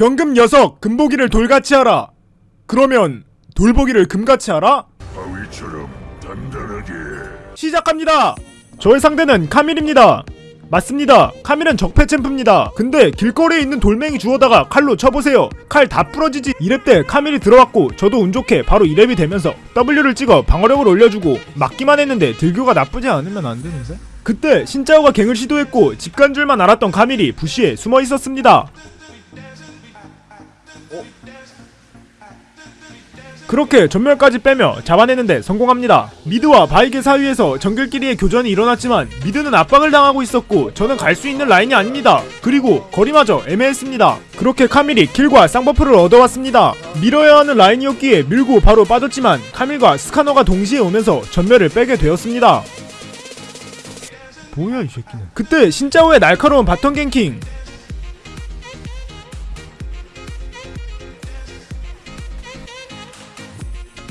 경금 녀석 금보기를 돌같이 하라. 그러면 돌보기를 금같이 하라? 바위처럼 단단하게. 시작합니다. 저의 상대는 카밀입니다. 맞습니다. 카밀은 적폐 챔프입니다. 근데 길거리에 있는 돌멩이 주워다가 칼로 쳐보세요. 칼 다 부러지지. 2렙 때 카밀이 들어왔고 저도 운 좋게 바로 2렙이 되면서 W를 찍어 방어력을 올려주고 맞기만 했는데 딜교가 나쁘지 않으면 안 되는데? 그때 신짜오가 갱을 시도했고 집 간 줄만 알았던 카밀이 부시에 숨어 있었습니다 그렇게 점멸까지 빼며 잡아내는데 성공합니다. 미드와 바위게 사이에서 정글끼리의 교전이 일어났지만 미드는 압박을 당하고 있었고 저는 갈 수 있는 라인이 아닙니다. 그리고 거리마저 애매했습니다. 그렇게 카밀이 킬과 쌍버프를 얻어왔습니다. 밀어야 하는 라인이었기에 밀고 바로 빠졌지만 카밀과 스카너가 동시에 오면서 점멸을 빼게 되었습니다. 뭐야 이 새끼는 그때 신짜오의 날카로운 바텀 갱킹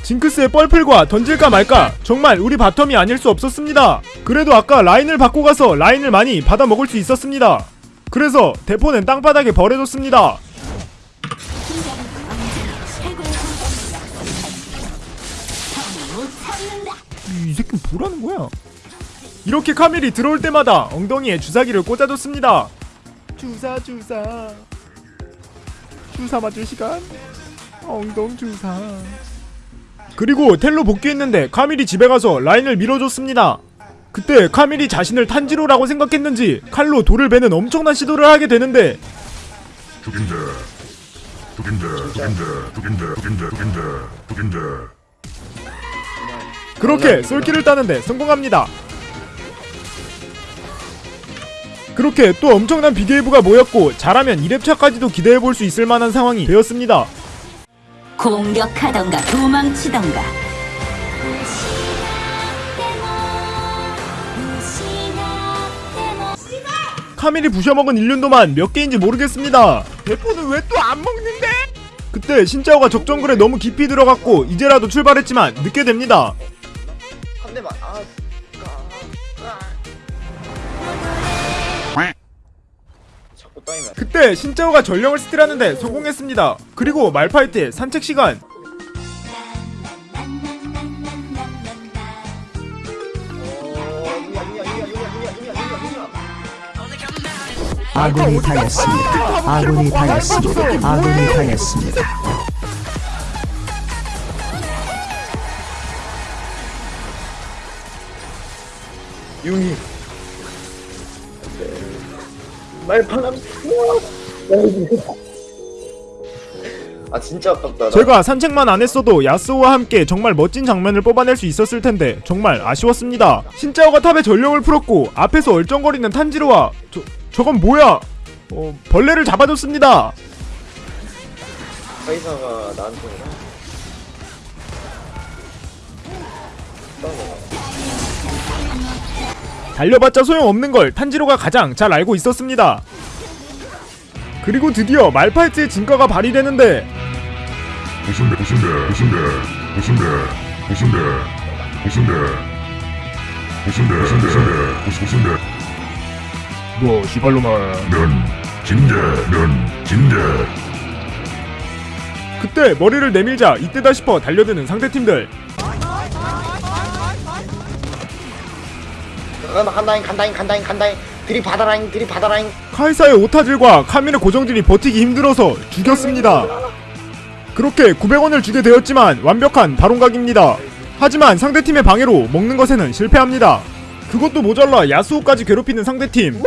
징크스의 뻘플과 던질까 말까 정말 우리 바텀이 아닐 수 없었습니다. 그래도 아까 라인을 받고 가서 라인을 많이 받아 먹을 수 있었습니다. 그래서 대포는 땅바닥에 버려뒀습니다. 이 새끼 뭐라는 거야? 이렇게 카밀이 들어올 때마다 엉덩이에 주사기를 꽂아뒀습니다. 주사 주사. 주사 맞을 시간? 엉덩 주사 그리고 텔로 복귀했는데 카밀이 집에 가서 라인을 밀어줬습니다. 그때 카밀이 자신을 탄지로라고 생각했는지 칼로 돌을 베는 엄청난 시도를 하게 되는데 죽인다. 죽인다. 죽인다. 죽인다. 죽인다. 죽인다. 죽인다. 그렇게 쏠기를 따는데 성공합니다. 그렇게 또 엄청난 비게이브가 모였고 잘하면 2렙차까지도 기대해볼 수 있을 만한 상황이 되었습니다. 공격하던가 도망치던가 카밀이 부셔먹은 일륜도만 몇 개인지 모르겠습니다. 대포는 왜 또 안 먹는데? 그때 신짜오가 적정글에 너무 깊이 들어갔고 이제라도 출발했지만 늦게 됩니다. 한 대만 아, 아. 그때 신짜오가 전령을 스틸하는데 성공했습니다. 그리고 말파이트의 산책 시간. 아군이 당했습니다. 아군이 당했습니다. 아군이 당했습니다. 융이 말파남 아 진짜 아깝다 나. 제가 산책만 안 했어도 야스오와 함께 정말 멋진 장면을 뽑아낼 수 있었을 텐데 정말 아쉬웠습니다. 신짜오가 탑에 전령을 풀었고 앞에서 얼쩡거리는 탄지로와 저 저건 뭐야? 어, 벌레를 잡아줬습니다. 카이사가 나한테? 달려봤자 소용없는 걸 탄지로가 가장 잘 알고 있었습니다. 그리고 드디어 말파이트의 진가가 발휘되는데 부순대 부순대 부순대 부순대 부순대 부순대 부순대 부순대 부순대 뭐 시발로만. 면 진대 면 진대. 그때 머리를 내밀자 이때다 싶어 달려드는 상대팀들 간다 간다잉 간다잉 간다잉 간다잉. 들이받아라잉 들이받아라잉. 카이사의 오타질과 카밀의 고정들이 버티기 힘들어서 죽였습니다. 그렇게 900원을 주게 되었지만 완벽한 바론각입니다. 하지만 상대팀의 방해로 먹는 것에는 실패합니다. 그것도 모자라 야스오까지 괴롭히는 상대팀.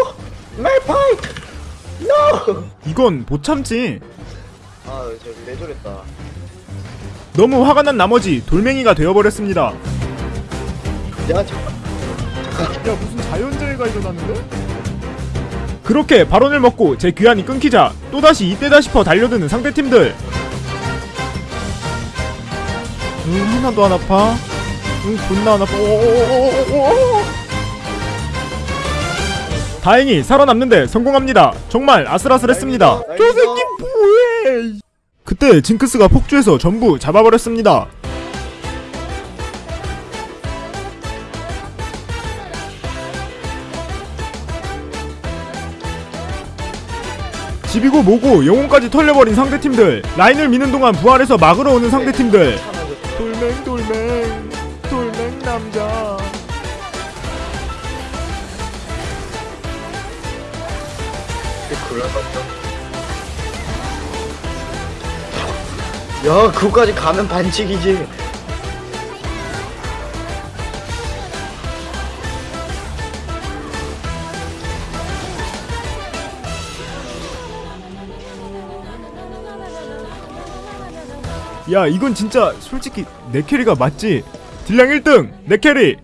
NO 이건 못 참지. 아저 내조랬다. 너무 화가 난 나머지 돌멩이가 되어버렸습니다. 야 잠깐 야 무슨 자연재해가 일어났는데? 그렇게 발언을 먹고 제 귀환이 끊기자 또다시 이때다 싶어 달려드는 상대팀들. 응 하나도 안 아파? 응 존나 안 아파. 오오오오오 다행히 살아남는데 성공합니다. 정말 아슬아슬했습니다. 저 새끼 뭐해? 그때 징크스가 폭주해서 전부 잡아버렸습니다 집이고 뭐고 영혼까지 털려버린 상대팀들. 라인을 미는 동안 부활해서 막으러 오는 상대팀들. 돌멩 돌멩 돌멩 남자. 야 그거까지 가면 반칙이지 야 이건 진짜 솔직히 내 캐리가 맞지? 딜량 1등 내 캐리